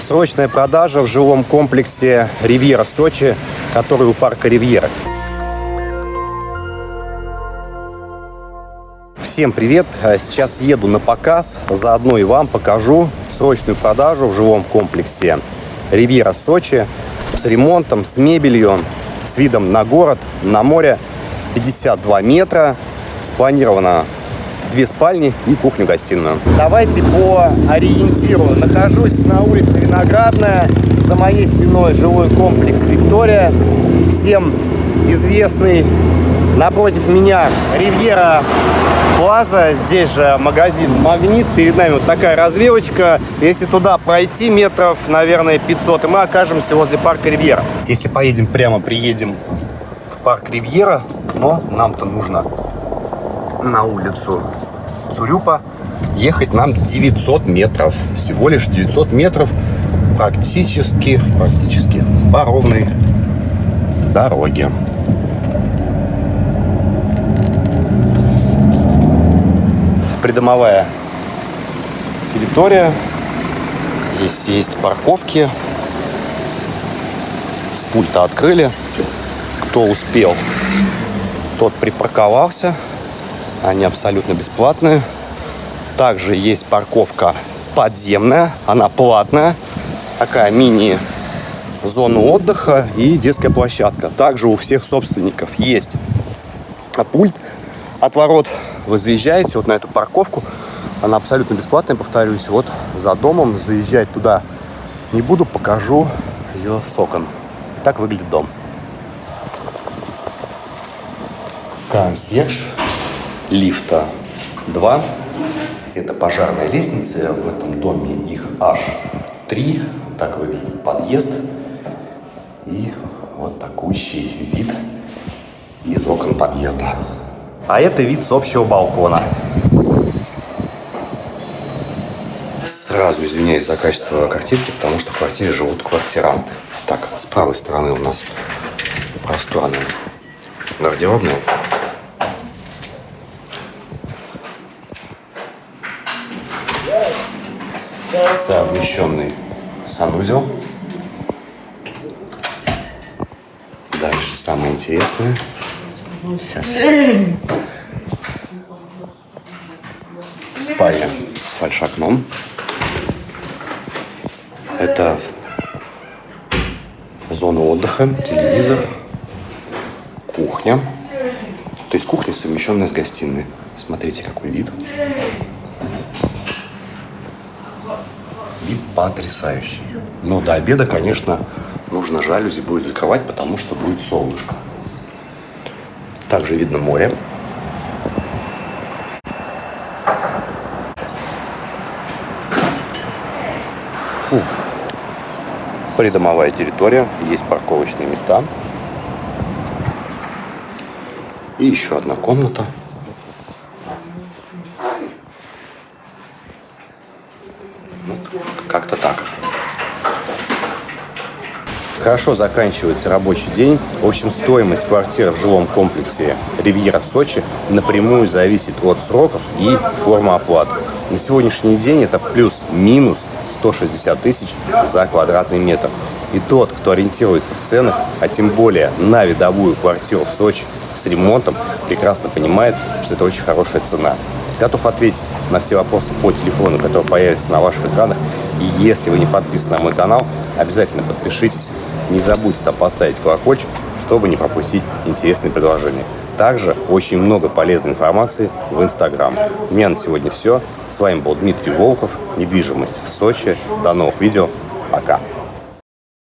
Срочная продажа в жилом комплексе «Ривьера Сочи», который у парка «Ривьера». Всем привет! Сейчас еду на показ, заодно и вам покажу срочную продажу в жилом комплексе «Ривьера Сочи» с ремонтом, с мебелью, с видом на город, на море. 52 метра, спланировано две спальни и кухню-гостиную. Давайте по ориентиру. Нахожусь на улице Виноградная. За моей спиной жилой комплекс «Виктория». Всем известный. Напротив меня Ривьера Плаза. Здесь же магазин «Магнит». Перед нами вот такая развилочка. Если туда пройти метров, наверное, 500, и мы окажемся возле парка Ривьера. Если поедем прямо, приедем в парк Ривьера, но нам-то нужно на улицу Цурюпа ехать нам 900 метров. Всего лишь 900 метров практически, практически по ровной дороге. Придомовая территория. Здесь есть парковки. С пульта открыли. Кто успел, тот припарковался. Они абсолютно бесплатные. Также есть парковка подземная, она платная. Такая мини-зона отдыха и детская площадка. Также у всех собственников есть пульт от ворот. Вы заезжаете вот на эту парковку. Она абсолютно бесплатная, повторюсь. Вот за домом заезжать туда не буду, покажу ее с. Так выглядит дом. Консьерж лифта 2. Это пожарная лестница. В этом доме их аж 3. Так выглядит подъезд. И вот такущий вид из окон подъезда. А это вид с общего балкона. Сразу извиняюсь за качество картинки, потому что в квартире живут квартиранты. Так, с правой стороны у нас просторная гардеробная. Совмещенный санузел. Дальше самое интересное. Сейчас. Спальня с фальшокном. Это зона отдыха, телевизор, кухня. То есть кухня совмещенная с гостиной. Смотрите, какой вид. Вид потрясающий. Но до обеда, конечно, нужно жалюзи будет закрывать, потому что будет солнышко. Также видно море. Фух. Придомовая территория, есть парковочные места. И еще одна комната. Как-то так. Хорошо заканчивается рабочий день. В общем, стоимость квартиры в жилом комплексе «Ривьера» в Сочи напрямую зависит от сроков и формы оплаты. На сегодняшний день это плюс-минус 160 тысяч за квадратный метр. И тот, кто ориентируется в ценах, а тем более на видовую квартиру в Сочи с ремонтом, прекрасно понимает, что это очень хорошая цена. Готов ответить на все вопросы по телефону, который появится на ваших экранах. И если вы не подписаны на мой канал, обязательно подпишитесь. Не забудьте там поставить колокольчик, чтобы не пропустить интересные предложения. Также очень много полезной информации в Инстаграм. У меня на сегодня все. С вами был Дмитрий Волков. Недвижимость в Сочи. До новых видео. Пока.